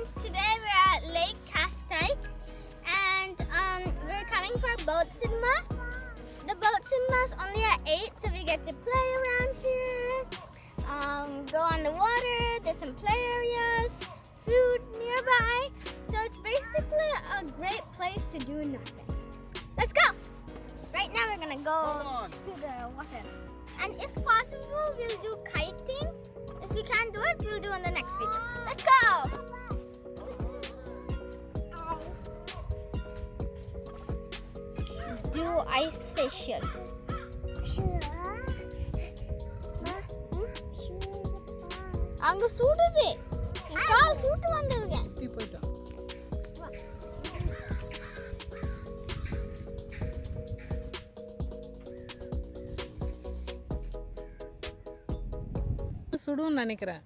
friends, today we're at Lake Castike and um, we're coming for a boat cinema. The boat cinema is only at 8 so we get to play around here, um, go on the water, there's some play areas, food nearby. So it's basically a great place to do nothing. Let's go! Right now we're gonna go to the water. And if possible, we'll do kiting. If we can't do it, we'll do it in the next video. Let's go! Do ice facial. அங்க சுடுது. என் கால் சுட்டு வந்திருக்கேன். தூக்கி போயிட்டான் சுடுன்னு நினைக்கிறேன்.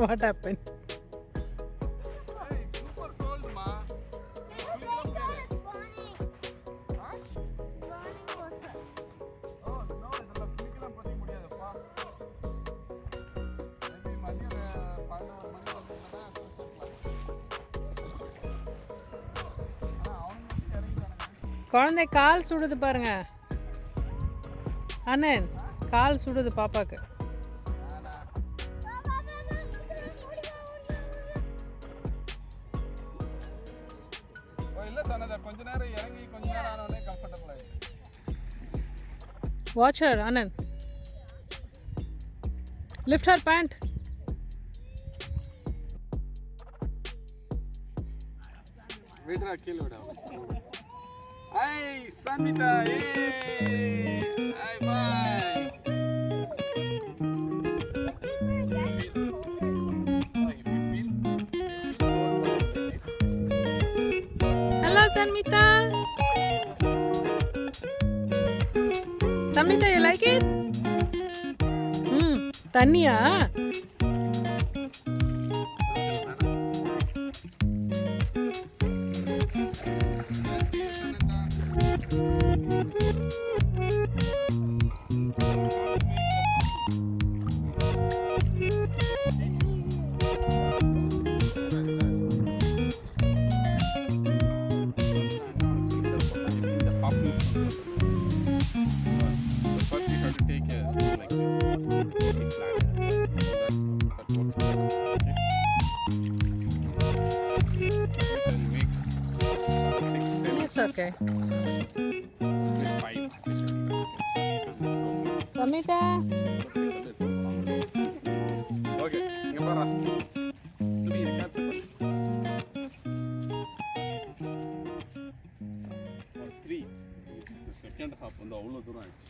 What happen குழந்தை கால் சுடுது பாருங்க அண்ணன் கால் சுடுது பாப்பாக்கு ஓ இல்லை சொன்னதா கொஞ்ச நேரம் இறங்கி கொஞ்ச நேரம் Hai, salam. Minta, Samita. Samita, you like it? Hmm, Tanya. Like it ம் தண்ணியா First you have to take a spoon like this. It's flat. That works better. Okay. This will make six, seven, it's okay five. Because it's so many. Sanmitha okay இங்க பாரா சுபி இது capture பண்ணு three second half வந்து அவ்வளோ தூரம் ஆயிடுச்சு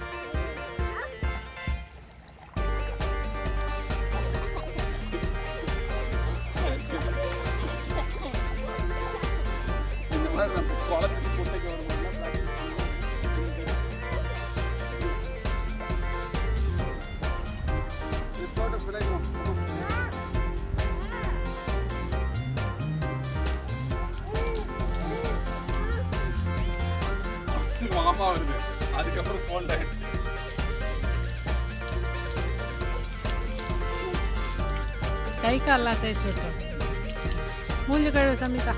First மாமா வருது அதுக்கப்புறம் கோல்ட் ஆயிடுச்சு கை கால்லாம் தேய்ச்சி விட்டுரும் மூஞ்சி கழுவு சமிதா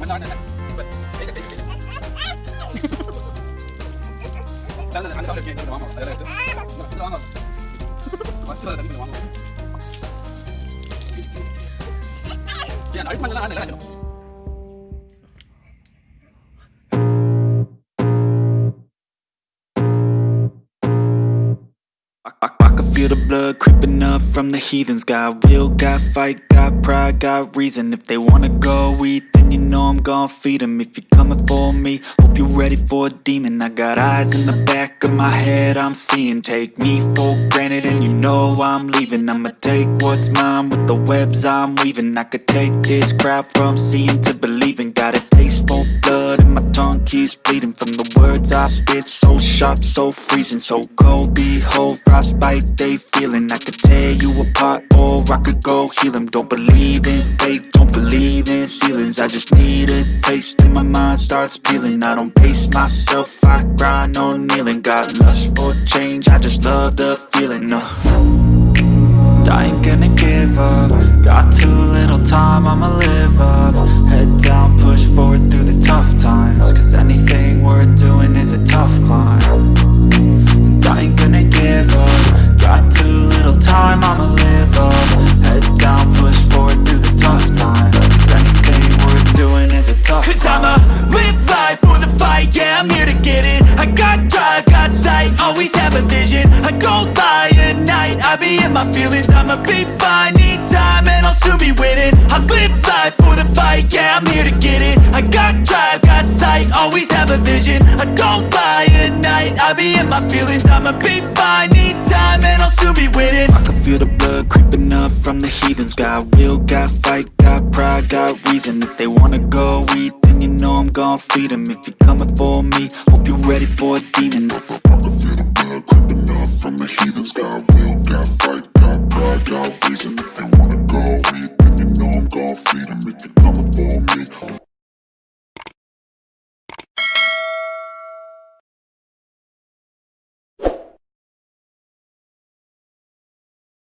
வேண்டாம் Dale, dale, dale, can feel the blood creeping up from the heathens. Got will, got fight, got pride, got reason. If they wanna go eat, then you know I'm gon' feed them If you're coming for me, hope you're ready for a demon. I got eyes in the back of my head, I'm seeing. Take me for granted and you know I'm leaving. I'ma take what's mine with the webs I'm weaving. I could take this crowd from seeing to believing. Got it taste for blood and my tongue keeps bleeding From the words I spit, so sharp, so freezing So cold, behold, frostbite they feeling. I could tear you apart or I could go heal them Don't believe in fate, don't believe in ceilings. I just need a taste and my mind starts peeling. I don't pace myself, I grind on kneeling. Got lust for change, I just love the feeling uh. I ain't gonna give up. Got too little time, I'ma live up. Head down, tough times Cause anything worth doing is a tough climb. And I ain't gonna give up. Got too little time, I'ma live up. Head down, push forward through the tough times Cause anything worth doing is a tough Cause climb. I'ma live life for the fight, yeah, I'm here to get it. I got drive, got sight, always have a vision. I don't lie at night, I be in my feelings. I'ma be fine, need time, and I'll soon be winning. I live life fight, yeah, I'm here to get it. I got drive, got sight, always have a vision. I don't buy at night, I be in my feelings. I'ma be fine, need time, and I'll soon be winning. I can feel the blood creeping up from the heathens. Got will, got fight, got pride, got reason. If they wanna go eat, then you know I'm gon' feed them If you're coming for me, hope you're ready for a demon. I can feel the blood creeping up from the heathens. Got will, got fight, got pride, got reason. If they wanna go